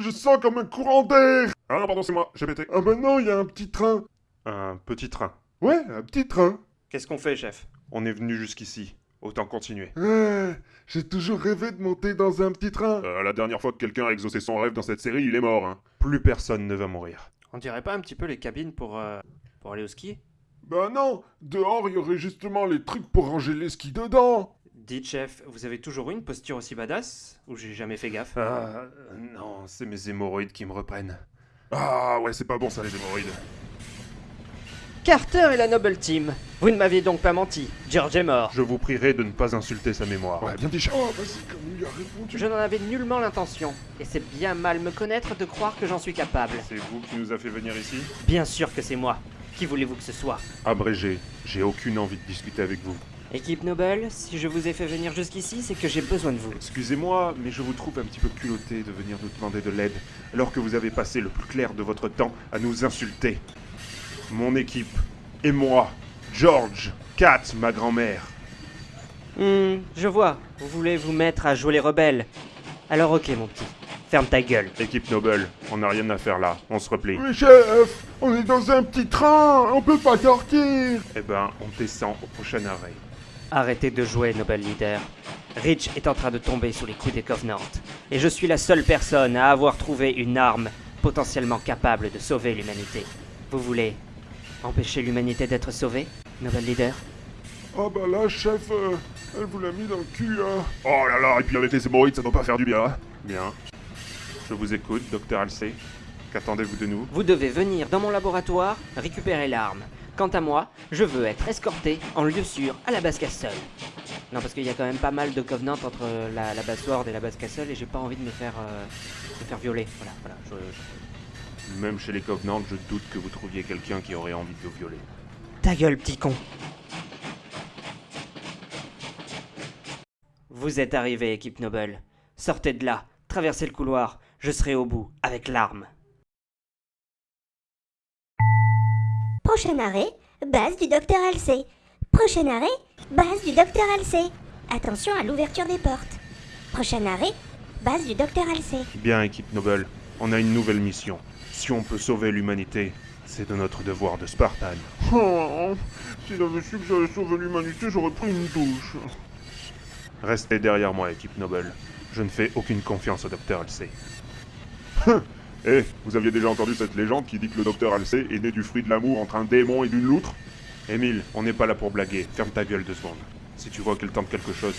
Je sens comme un courant d'air Ah non, pardon, c'est moi, j'ai pété. Ah ben non, il y a un petit train. Un petit train. Ouais, un petit train. Qu'est-ce qu'on fait, chef? On est venu jusqu'ici. Autant continuer. Ouais, j'ai toujours rêvé de monter dans un petit train. Euh, la dernière fois que quelqu'un a exaucé son rêve dans cette série, il est mort. Hein. Plus personne ne va mourir. On dirait pas un petit peu les cabines pour, euh, pour aller au ski? Ben non, dehors il y aurait justement les trucs pour ranger les skis dedans. Dites, chef, vous avez toujours eu une posture aussi badass Ou j'ai jamais fait gaffe? Ah, non, c'est mes hémorroïdes qui me reprennent. Ah ouais, c'est pas bon ça les hémorroïdes. Carter et la Noble Team. Vous ne m'aviez donc pas menti. George est mort. Je vous prierai de ne pas insulter sa mémoire. Ouais, bien dit. Oh, vas-y, comme il lui a répondu. Je n'en avais nullement l'intention. Et c'est bien mal me connaître de croire que j'en suis capable. C'est vous qui nous a fait venir ici? Bien sûr que c'est moi. Qui voulez-vous que ce soit? Abrégé, j'ai aucune envie de discuter avec vous. Équipe Noble, si je vous ai fait venir jusqu'ici, c'est que j'ai besoin de vous. Excusez-moi, mais je vous trouve un petit peu culotté de venir nous demander de l'aide, alors que vous avez passé le plus clair de votre temps à nous insulter. Mon équipe, et moi, George, Kat, ma grand-mère. Hmm, je vois. Vous voulez vous mettre à jouer les rebelles. Alors ok, mon petit. Ferme ta gueule. Équipe Noble, on n'a rien à faire là, on se replie. Mais chef, on est dans un petit train, on peut pas sortir. Eh ben, on descend au prochain arrêt. Arrêtez de jouer, Noble Leader. Rich est en train de tomber sous les coups des Covenants. Et je suis la seule personne à avoir trouvé une arme potentiellement capable de sauver l'humanité. Vous voulez empêcher l'humanité d'être sauvée, Noble Leader? Oh bah là, chef, euh, elle vous l'a mis dans le cul, hein. Oh là là, et puis avec les hémorroïdes, ça doit pas faire du bien. hein Bien. Je vous écoute, docteur Halsey. Qu'attendez-vous de nous? Vous devez venir dans mon laboratoire récupérer l'arme. Quant à moi, je veux être escorté en lieu sûr à la base Castle. Non, parce qu'il y a quand même pas mal de Covenant entre la, la base Sword et la base Castle et j'ai pas envie de me faire, euh, me faire violer. Voilà, voilà. Je... Même chez les Covenants, je doute que vous trouviez quelqu'un qui aurait envie de vous violer. Ta gueule, petit con. Vous êtes arrivé, équipe Noble. Sortez de là, traversez le couloir, je serai au bout, avec l'arme. Prochain arrêt, base du docteur Halsey. Prochain arrêt, base du docteur Halsey. Attention à l'ouverture des portes. Prochain arrêt, base du docteur Halsey. Bien, équipe Noble, on a une nouvelle mission. Si on peut sauver l'humanité, c'est de notre devoir de Spartan. Oh, si j'avais su que j'allais sauver l'humanité, j'aurais pris une douche. Restez derrière moi, équipe Noble. Je ne fais aucune confiance au docteur Halsey. Eh, vous aviez déjà entendu cette légende qui dit que le docteur Halsey est né du fruit de l'amour entre un démon et d'une loutre? Émile, on n'est pas là pour blaguer. Ferme ta gueule deux secondes. Si tu vois qu'elle tente quelque chose,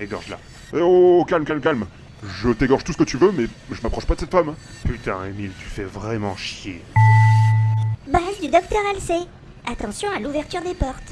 égorge-la. Eh oh, calme, calme, calme. Je t'égorge tout ce que tu veux, mais je m'approche pas de cette femme. Putain, Émile, tu fais vraiment chier. Base du docteur Halsey. Attention à l'ouverture des portes.